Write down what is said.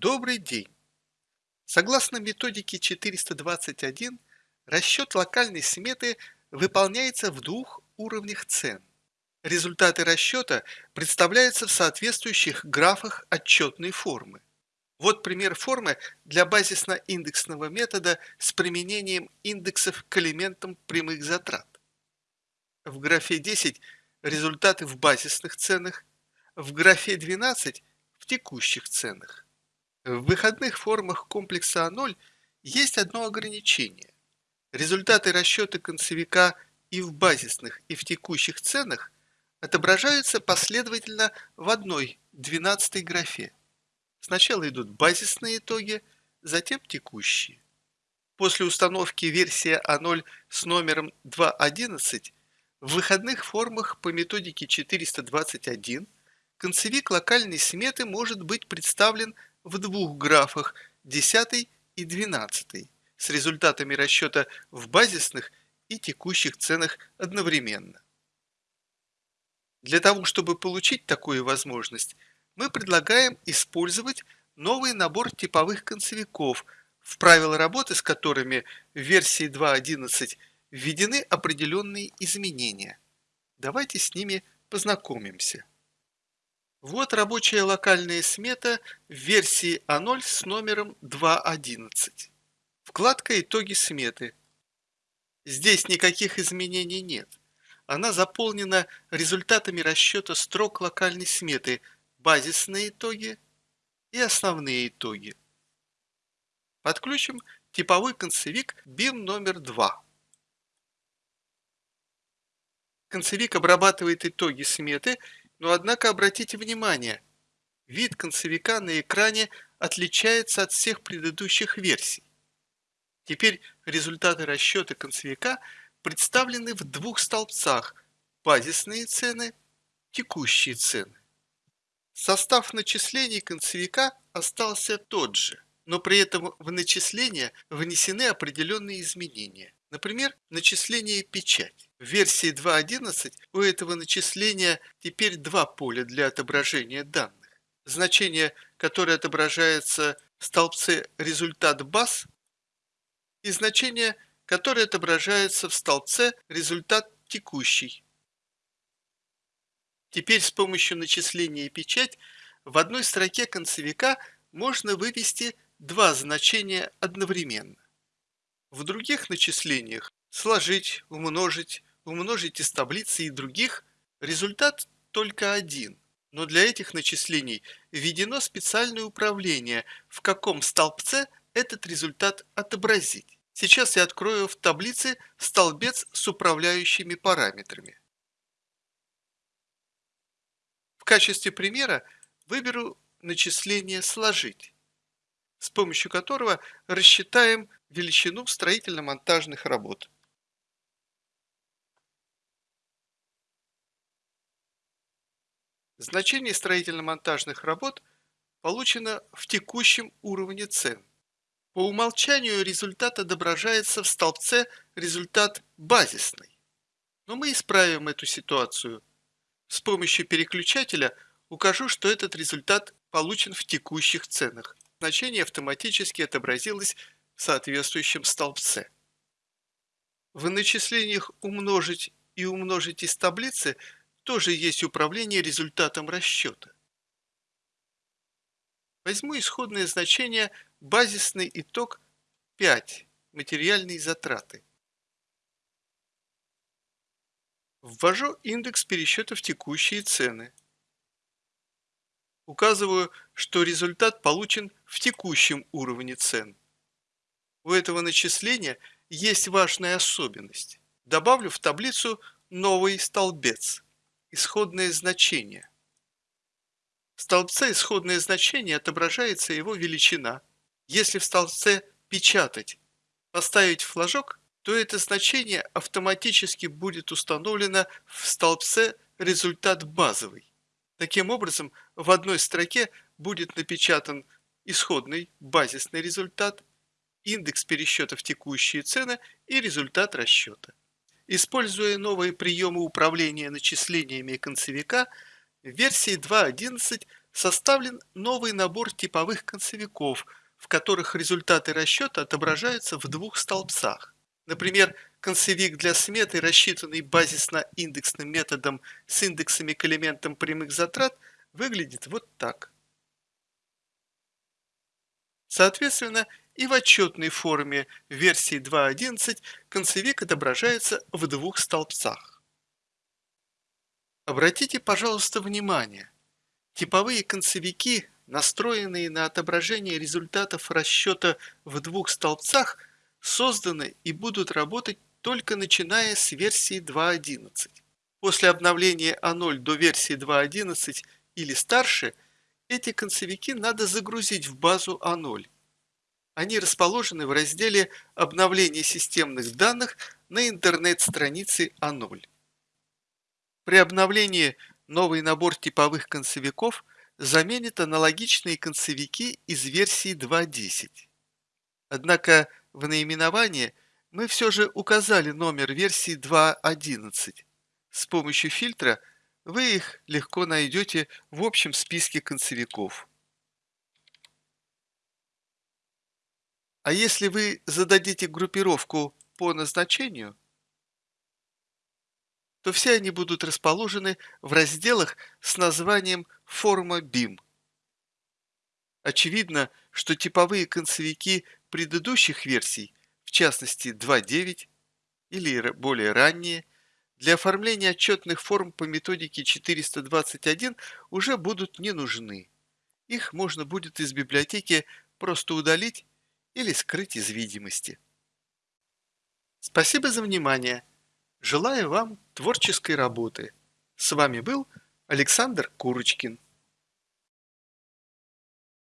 Добрый день! Согласно методике 421, расчет локальной сметы выполняется в двух уровнях цен. Результаты расчета представляются в соответствующих графах отчетной формы. Вот пример формы для базисно-индексного метода с применением индексов к элементам прямых затрат. В графе 10 результаты в базисных ценах, в графе 12 в текущих ценах. В выходных формах комплекса А0 есть одно ограничение. Результаты расчета концевика и в базисных, и в текущих ценах отображаются последовательно в одной, 12 графе. Сначала идут базисные итоги, затем текущие. После установки версии А0 с номером 2.11 в выходных формах по методике 421 концевик локальной сметы может быть представлен в двух графах 10 и 12 с результатами расчета в базисных и текущих ценах одновременно. Для того, чтобы получить такую возможность, мы предлагаем использовать новый набор типовых концевиков, в правила работы с которыми в версии 2.11 введены определенные изменения. Давайте с ними познакомимся. Вот рабочая локальная смета в версии А0 с номером 2.11. Вкладка «Итоги сметы». Здесь никаких изменений нет. Она заполнена результатами расчета строк локальной сметы, базисные итоги и основные итоги. Подключим типовой концевик BIM номер 2. Концевик обрабатывает итоги сметы но однако обратите внимание, вид концевика на экране отличается от всех предыдущих версий. Теперь результаты расчета концевика представлены в двух столбцах – базисные цены, текущие цены. Состав начислений концевика остался тот же, но при этом в начисления внесены определенные изменения. Например, начисление печать. В версии 2.11 у этого начисления теперь два поля для отображения данных. Значение, которое отображается в столбце «Результат баз» и значение, которое отображается в столбце «Результат текущий». Теперь с помощью начисления печать в одной строке концевика можно вывести два значения одновременно. В других начислениях сложить, умножить, умножить из таблицы и других результат только один. Но для этих начислений введено специальное управление, в каком столбце этот результат отобразить. Сейчас я открою в таблице столбец с управляющими параметрами. В качестве примера выберу начисление «Сложить», с помощью которого рассчитаем величину строительно-монтажных работ. Значение строительно-монтажных работ получено в текущем уровне цен. По умолчанию результат отображается в столбце «Результат базисный». Но мы исправим эту ситуацию. С помощью переключателя укажу, что этот результат получен в текущих ценах. Значение автоматически отобразилось в соответствующем столбце. В начислениях умножить и умножить из таблицы – тоже есть управление результатом расчета. Возьму исходное значение базисный итог 5 материальные затраты. Ввожу индекс пересчетов текущие цены. Указываю, что результат получен в текущем уровне цен. У этого начисления есть важная особенность. Добавлю в таблицу новый столбец исходное значение. В столбце исходное значение отображается его величина. Если в столбце «Печатать» поставить флажок, то это значение автоматически будет установлено в столбце «Результат базовый». Таким образом, в одной строке будет напечатан исходный базисный результат, индекс пересчетов текущие цены и результат расчета. Используя новые приемы управления начислениями концевика, в версии 2.11 составлен новый набор типовых концевиков, в которых результаты расчета отображаются в двух столбцах. Например, концевик для сметы, рассчитанный базисно-индексным методом с индексами к элементам прямых затрат, выглядит вот так. Соответственно, и в отчетной форме версии 2.11 концевик отображается в двух столбцах. Обратите, пожалуйста, внимание. Типовые концевики, настроенные на отображение результатов расчета в двух столбцах, созданы и будут работать только начиная с версии 2.11. После обновления А0 до версии 2.11 или старше, эти концевики надо загрузить в базу А0. Они расположены в разделе «Обновление системных данных» на интернет-странице А0. При обновлении новый набор типовых концевиков заменит аналогичные концевики из версии 2.10. Однако в наименовании мы все же указали номер версии 2.11. С помощью фильтра вы их легко найдете в общем списке концевиков. А если вы зададите группировку по назначению, то все они будут расположены в разделах с названием «Форма BIM». Очевидно, что типовые концевики предыдущих версий, в частности 2.9 или более ранние, для оформления отчетных форм по методике 421 уже будут не нужны. Их можно будет из библиотеки просто удалить или скрыть из видимости. Спасибо за внимание. Желаю вам творческой работы. С вами был Александр Курочкин.